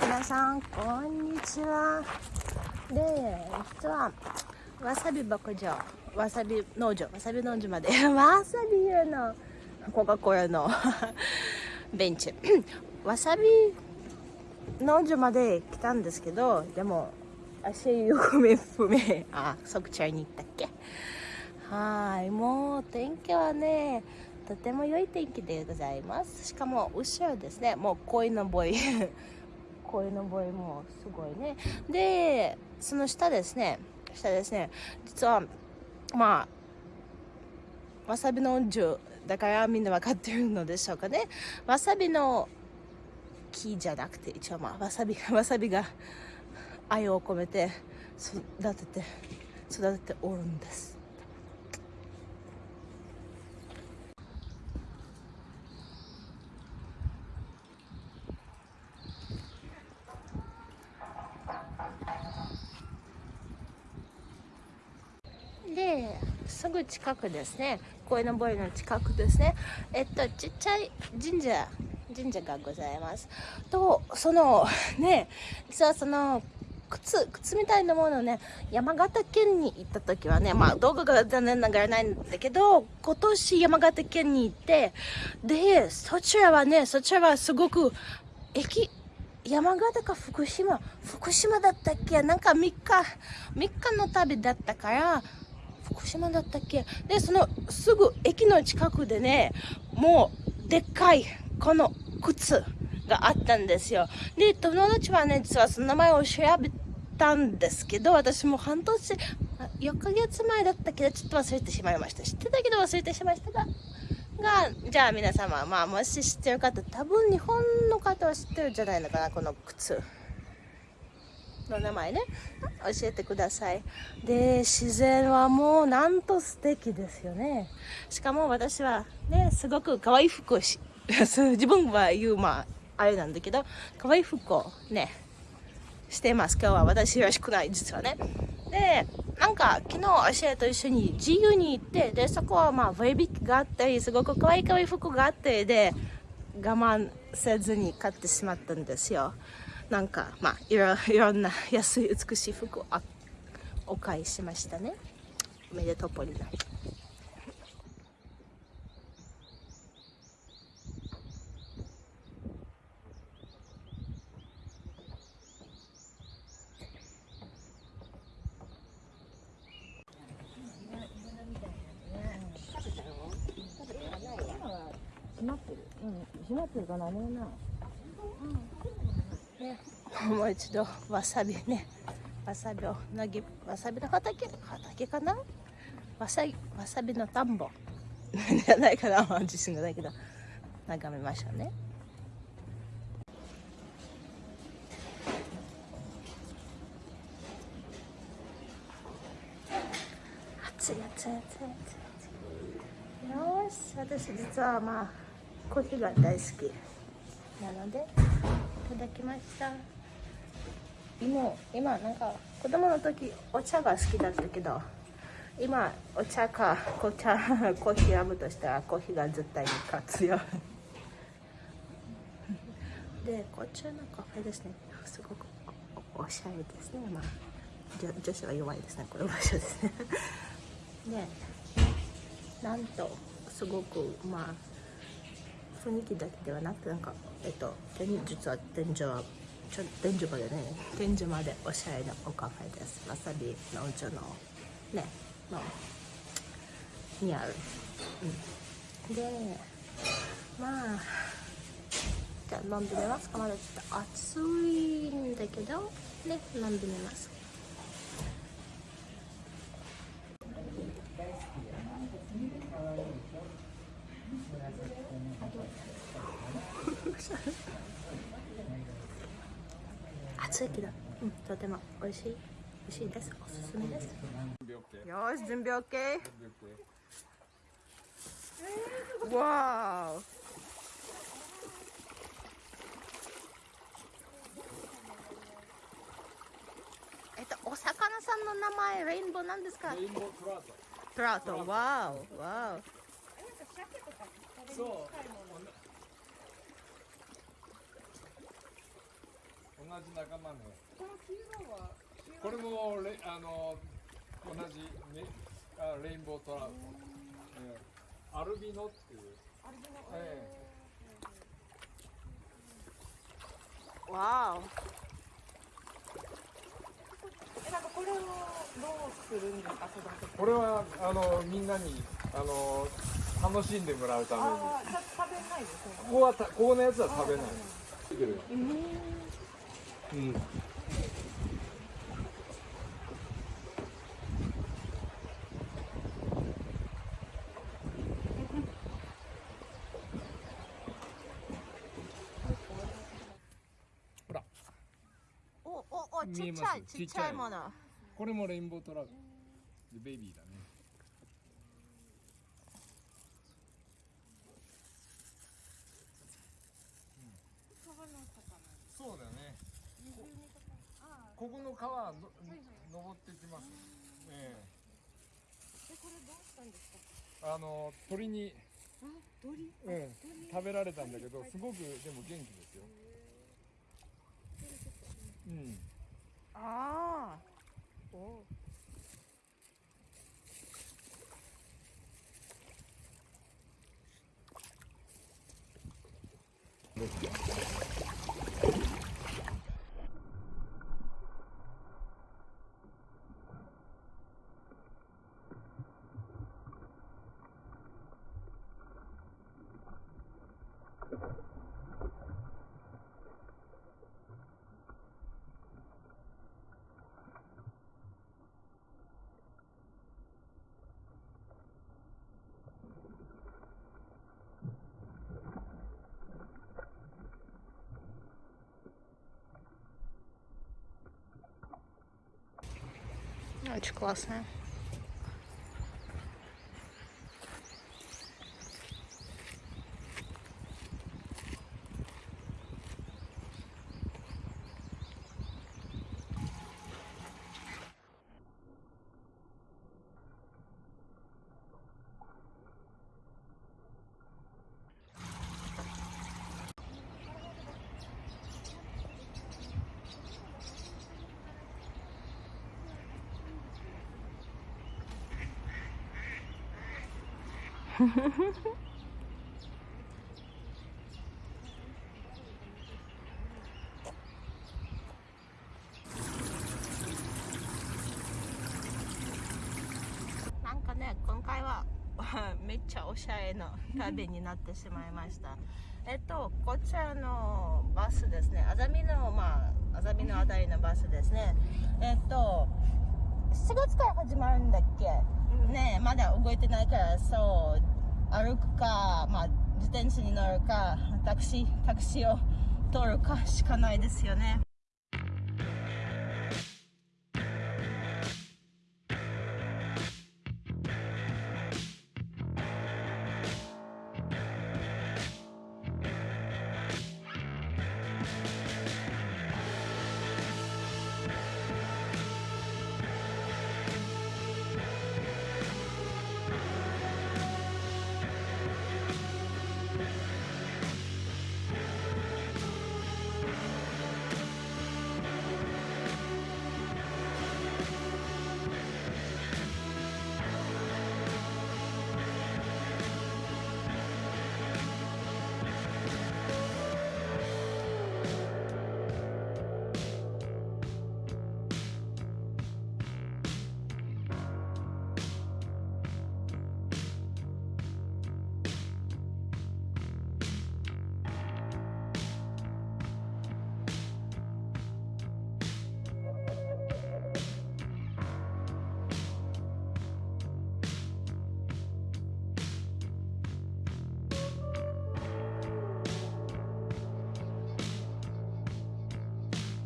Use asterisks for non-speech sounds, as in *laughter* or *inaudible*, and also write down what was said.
皆さんこんにちは。で実はわさび牧場わさび農場わさび農場まで *laughs* わさび用のコカ・コーラの *laughs* ベンチ。*coughs* わさび農場まで来たんですけどでも足よくめ不明。あ即チャイに行ったっけ？はいもう天気はねとても良い天気でございます。しかも後ろですね。もう鯉のぼり。*laughs* 鯉のぼりもすごいね。でその下ですね。下ですね。実はまあわさびの樹だからみんな分かってるのでしょうかね。わさびの木じゃなくて一応まあわさび *laughs* わさびが愛を込めて育てて育てておるんです。ですぐ近くですね。鯉のぼりの近くですね。えっとちっちゃい神社神社がございます。とその *laughs* ね実はその靴靴みたいなものをね山形県に行った時はねまあ動画が残念ながらないんだけど今年山形県に行ってでそちらはねそちらはすごく駅山形か福島福島だったっけ？なんか3日3日の旅だったから福島だったっけ？でそのすぐ駅の近くでねもうでっかいこの靴があったんですよ。で友達はね実はその名前を調べたんですけど私も半年4ヶ月前だったけ？どちょっと忘れてしまいました。知ってたけど忘れてしまいましたががじゃあ皆様まあもし知ってる方多分日本の方は知ってるんじゃないのかなこの靴。の名前ね。教えてください。で自然はもうなんと素敵ですよね。しかも私はねすごく可愛い服をし *laughs* 自分は言うまああれなんだけど可愛い服をねしてます。今日は私らしくない実はね。でなんか昨日アシェと一緒に自由に行ってでそこはまあ割引があったりすごく可愛い可愛い服があってで我慢せずに買ってしまったんですよ。なんかまあいろいろんな *laughs* 安い美しい服をお買いしましたねおめでとうポリナ閉まってる。うん、閉まってるかな、ねな。ね、もう一度わさびね。わさびをなぎわさびの畑？畑かな？わさわさびの田んぼ。*laughs* じゃないかな。自信がないけど。眺めましょうね。暑い暑い暑い暑い。よし。私実はまあコーヒーが大好き。なので。ただきました。今今なんか子供の時お茶が好きだったけど今お茶か紅茶コーヒー選ぶとしたらコーヒーが絶対に勝つよでこっちのカフェですね。すごくおしゃれですね。まあ女子は弱いですね。この場所ですね。*laughs* でなんとすごくまあ雰囲気だけではなくなんかえっと実は天井はちょ天井までね天井までおしゃれなおカフェです。わさびのお茶のねのにある、うん、でまあじゃあ飲んでみますか。まだちょっと暑いんだけどね飲んでみます暑いけど、うん、とても。美味しい？美味しいです。おすすめです。よし準備 OK わーえっとお魚さんの名前レインボーなんですか？レインボートラウト。トラウト。わーわー鮭とか食べそうに近いもの同じ仲間ね。この黄色はこれもレあの同じ、ね、あレインボートラウト、ええ。アルビノっていう。あれでもえわお。えなんかこれをどうするんですか育てて。これはあのみんなにあの楽しんでもらうために。ああじゃあ食べないですね。ここはたここのやつは食べない。うんおおおちっちゃいちっちゃい。もの。これもレインボートラウトでベイビーだねそうだよねここの川の登っていきます。ええ。これどうしたんですか？えあの鳥に、あ鳥？うん、食べられたんだけどすごくでも元気ですよ。うん。ああお Очень классная.「なんかね今回は *laughs* めっちゃおしゃれな旅になってしまいました。えっとこちらのバスですね。あざみのまああざみのあたりのバスですね。えっと7月から始まるんだっけ、ねまだ動いてないからそう歩くかまあ自転車に乗るかタクシータクシーを取るかしかないですよね。